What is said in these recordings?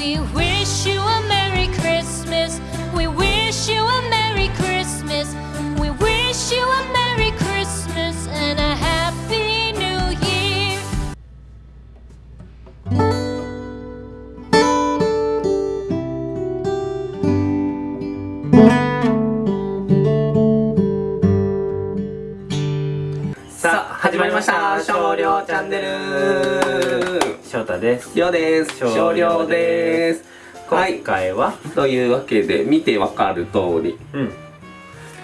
We wish you さあ始まりました。少量チャンネル。翔太です。ようです。少少量量です。はい。今回は、というわけで見てわかる通りうん、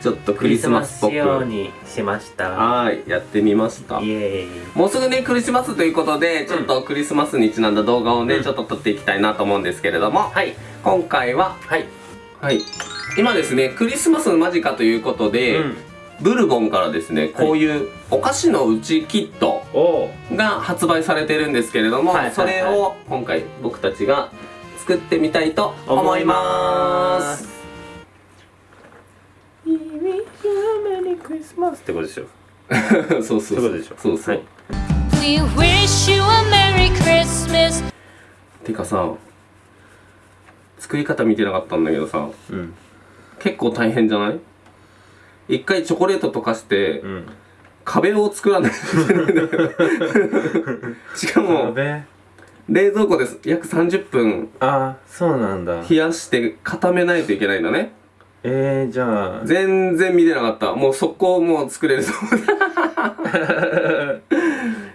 ちょっとクリスマスっぽく。仕様にしました。はいやってみました。イエーイ。もうすぐねクリスマスということでちょっとクリスマスにちなんだ動画をね、うん。ちょっと撮っていきたいなと思うんですけれども。はい。今回ははい。はい。今ですねクリスマス間近ということで、うんブルボンからですねこういうお菓子のうちキットが発売されてるんですけれども、それを今回僕たちが作ってみたいと思います。We wish you a Merry Christmas ってことでしょ。そうそうそう。そうそう、はい。We wish you a Merry Christmas. てかさ作り方見てなかったんだけどさうん。結構大変じゃない？一回チョコレート溶かして、うん。壁を作らない しかもべ冷蔵庫で約30分。あそうなんだ。冷やして固めないといけないんだね。えー、じゃあ。全然見てなかった。もう速攻もう作れると思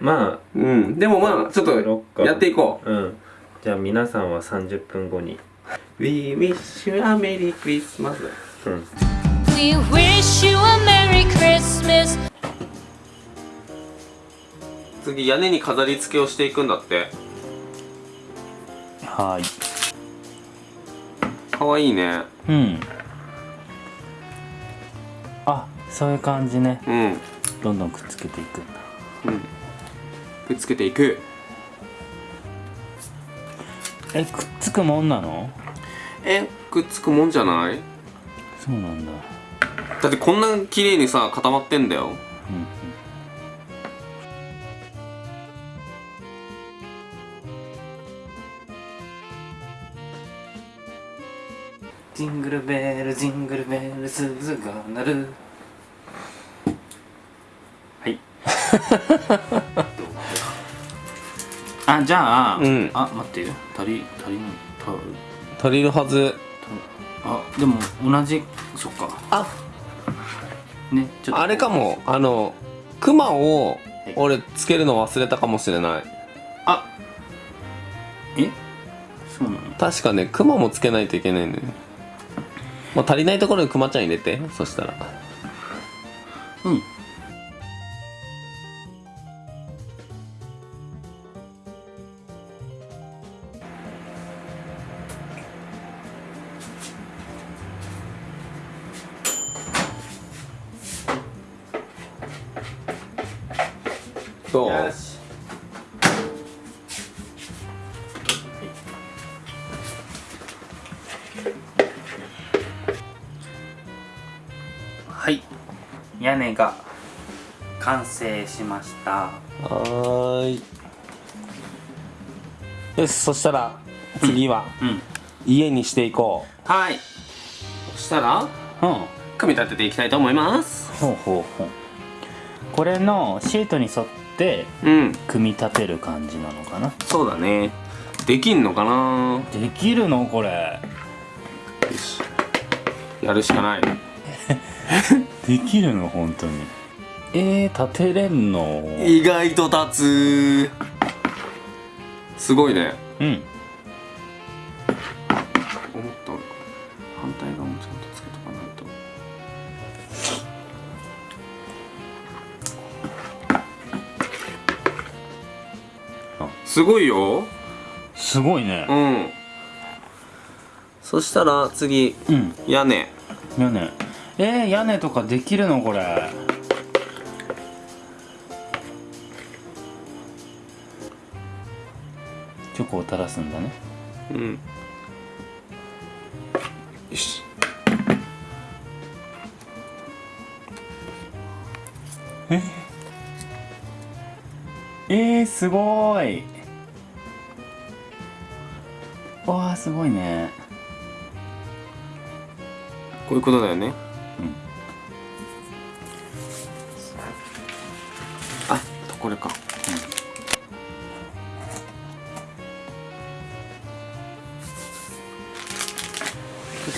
まううん。でもまあちょっとやっていこあうん。じゃあ皆さんは30分後に。う We wish you a Merry Christmas. うん We wish you a Merry Christmas. 次屋根に飾り付けをしていくんだって。はい。かわいいね。うん。あそういう感じね。うん。うんどんどんくっつけていくんだ。くっつけていく。えくっつくもんなの？えくっつくもんじゃない？そうなんだだってこんな綺麗にさ固まってんだよ。うんジングルベルジングルベル鈴が鳴る。はい。あじゃあ、うん。あ待って。足り足りない。た足りるはず。あでも同じそっか。あねちょっとあれかも。あのクマをい。俺つけるの忘れたかもしれない。あえ？そうなの？確かねクマもつけないといけないんだよ。ねまあ足りないところにクマちゃん入れてそしたら。うん屋根が完成しました。はーい。よしそしたら次はうん。家にしていこう。はい。そしたらうん。組み立てていきたいと思います。ほうほうほう。これのシートに沿ってうん。組み立てる感じなのかな？そうだね。できんのかな？できるの？これ。よし。やるしかない できるの本当に。えー、立てれんの？意外と立つ。すごいね。うん。思った俺反対側もちゃんとつけとかないと。あ。すごいよ。すごいね。うん。そしたら次うん。屋根。屋根えー、屋根とかできるのこれ。チョコを垂らすんだね。うん。よし。え？ー、すごーい。わあすごいね。こういうことだよね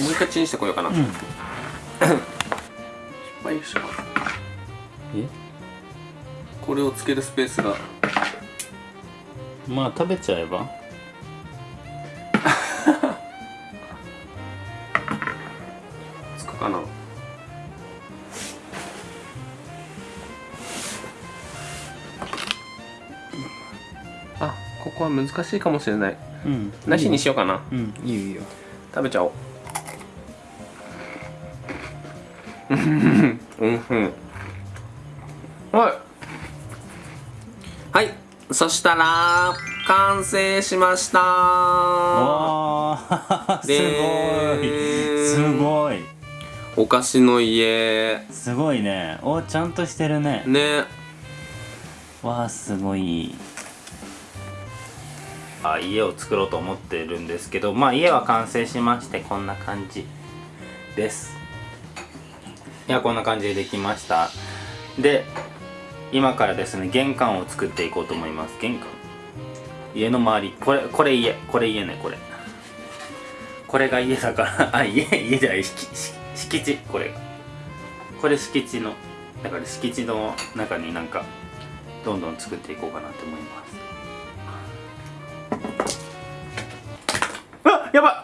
もう一回チンしてこようかな、失敗しえ？これをつけるスペースが。まあ食べちゃえば？つくかな。あここは難しいかもしれない。うん。なしにしようかな。うんいいよいいよ。食べちゃおううん。うん。はい。はい。そしたら完成しました。わあす。ごい。すごい。お菓子の家。すごいね。おちゃんとしてるね。ね。わあすごい。あ家を作ろうと思ってるんですけどまあ家は完成しましてこんな感じですいやこんな感じでできました。で今からですね玄関を作っていこうと思います。玄関？家の周り。これこれ家。これ家ねこれ。これが家だから。あ家家じゃない。敷地。これこれ敷地のだから敷地の中になんかどんどん作っていこうかなと思います。あやばい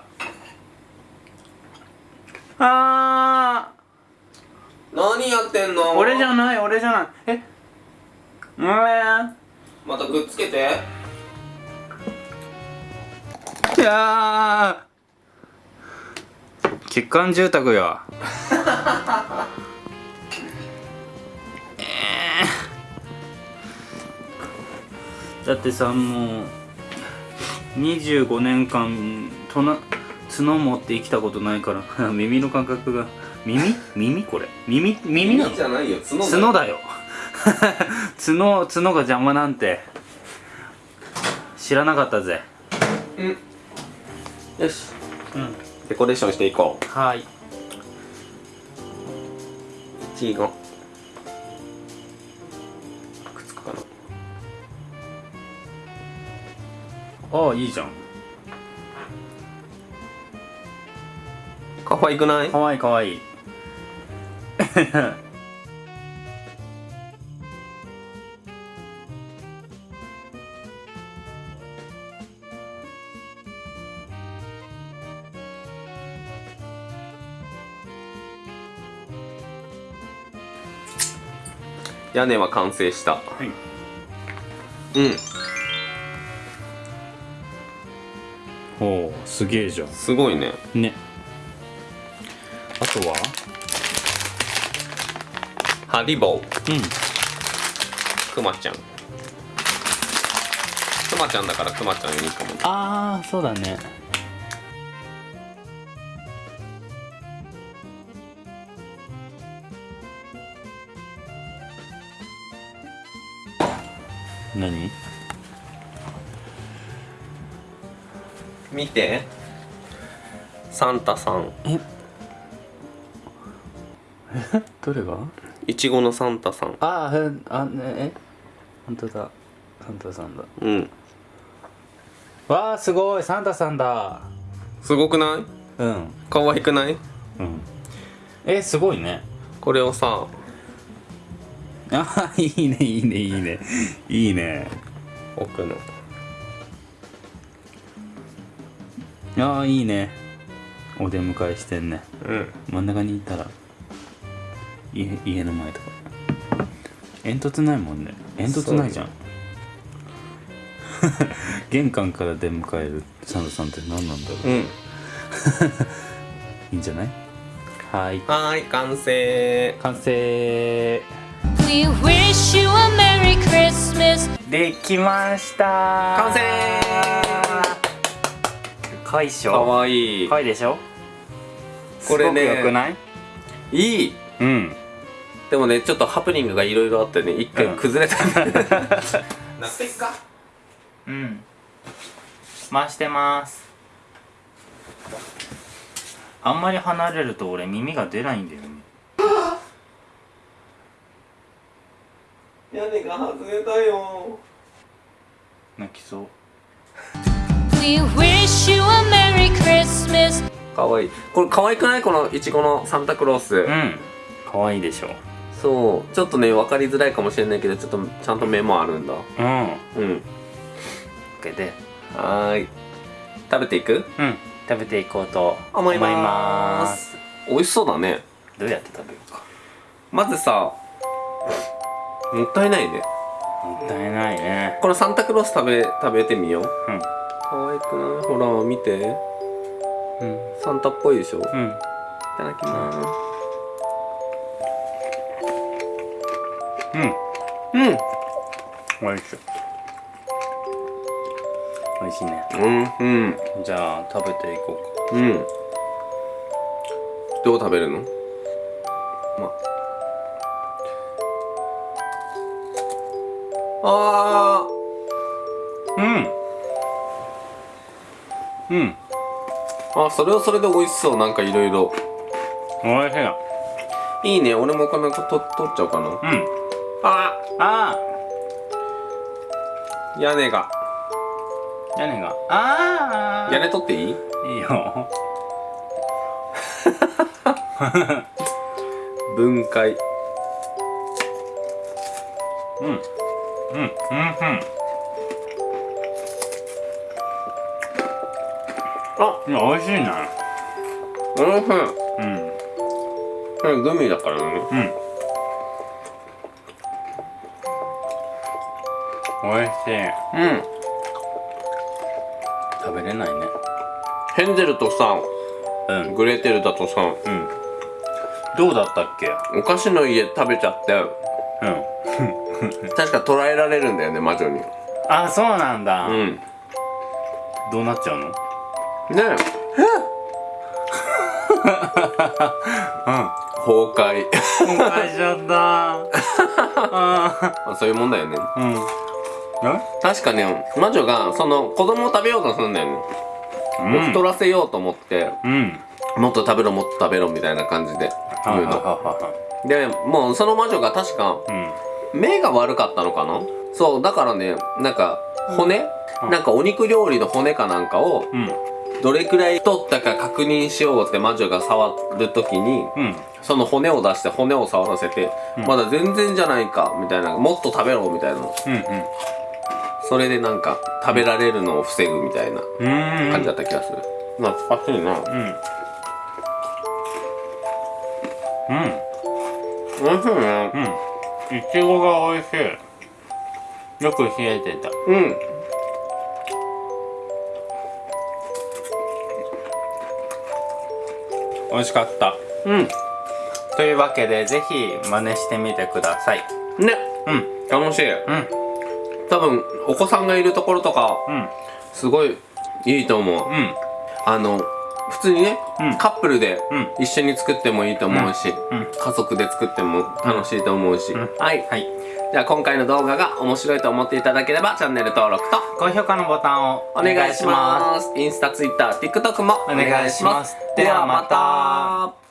あ何やってんの？ー俺じゃない俺じゃない。え？うんまたくっつけて。いやー。欠陥住宅やえーだってさもう25年間とな角持って生きたことないから 耳の感覚が耳？耳？これ。耳？耳なの？じゃないよ。角角だよ。角角が邪魔なんて。知らなかったぜ。うん。よし。うん。デコレーションしていこう。はい。チーゴくっつくかな。ああいいじゃん。可愛くない？かわいいかわいい 屋根は完成した。はい。うん。おおすげえじゃすごいね。んね。あとは？ハリボーうん。くまちゃん。くまちゃんだからくまちゃんいいかもね。ああそうだね。何？見て。サンタさん。え？どれが？いちごのサンタさん。ああねえ？本当だ。サンタさんだ。うん。わあすごい。サンタさんだ。すごくない？うん。可愛くない？うん。えすごいね。これをさ。あいいねいいねいいね。いいね。置くの。ああいいね。お出迎えしてんね。うん。真ん中にいたら家家の前とか。煙突ないもんね。煙突ないじゃん。玄関から出迎えるサンタさんって何なんだろう、うん。いいんじゃない？はい。はーい完成。完成。We wish you a Merry Christmas. できました。完成。かわいしかょわいい。かわいいでしょ？これね。すごくよくない？いい。うんでもねちょっとハプニングがいろいろあってね一回うん。崩れた。んだよねなってっか？うん。回してます。あんまり離れると俺耳が出ないんだよね。屋根が外れたよ。泣きそう。We wish you a Merry Christmas. かわい。いこれ可愛くない？このいちごのサンタクロース、うん。可愛いでしょそうちょっとね分かりづらいかもしれないけどちょっとちゃんと目もあるんだ。うん。うん。けで。はーい。食べていく？うん。食べていこうと思いまます。す美味しそうだね。どうやって食べようか。まずさもったいないね。もったいないね。このサンタクロース食べ食べてみよう。うん。可愛くない？ほら見て。うん。サンタっぽいでしょ？いうん。ただきます。うんうん。美味しい。美味しいね。うん。うん。じゃあ食べていこうか。うん。どう食べるの？ま。あうん。うん。ーあそれはそれで美味しそう。なんかいろいろ美味しいいいね。俺もこの子と取っちゃおうかな。うんああ。屋根が。ー屋根が。あー。屋根取っていい？いいよ。分解。うん。うんうんうん。あ。いや美味しいなうんうん。うん。これグミだからね。うん美味しい。うん。食べれないね。ヘンゼルとさうん。グレーテルだとさうん。どうだったっけ？お菓子の家食べちゃって。うん。確か捕らえられるんだよね魔女に。あそうなんだ、うん。どうなっちゃうの？ね うん。崩壊。崩壊しちゃった。あ まあそういうもんだよね。ーうん。え確かね魔女がその子供を食べようとするんだよね、うん。太らせようと思ってうん。もっと食べろもっと食べろみたいな感じで言うの。でもうその魔女が確かうん。目が悪かったのかな？そうだからねなんか骨、なんかお肉料理の骨かなんかをうん。どれくらい太ったか確認しようって魔女が触る時にうん。その骨を出して骨を触らせて、うん。まだ全然じゃないかみたいなもっと食べろみたいな。うんそれでなんか食べられるのを防ぐみたいな感じだった気がする、懐かしいな。うん。うん。おいしいねうん。いちごが美味しい。よく冷えてた。うん。美味しかった。うん。というわけでぜひ真似してみてください。ね。うん。楽しい。うん多分お子さんがいるところとかうん。すごいいいと思う。うん。あの普通にね、うん。カップルでうん。一緒に作ってもいいと思うし、うん。家族で作っても楽しいと思うし、ん。はい。はい。じゃあ今回の動画が面白いと思っていただければチャンネル登録と高評価のボタンをお願いします。インスタ、ツイッター、TikTok もお願いします。ではまた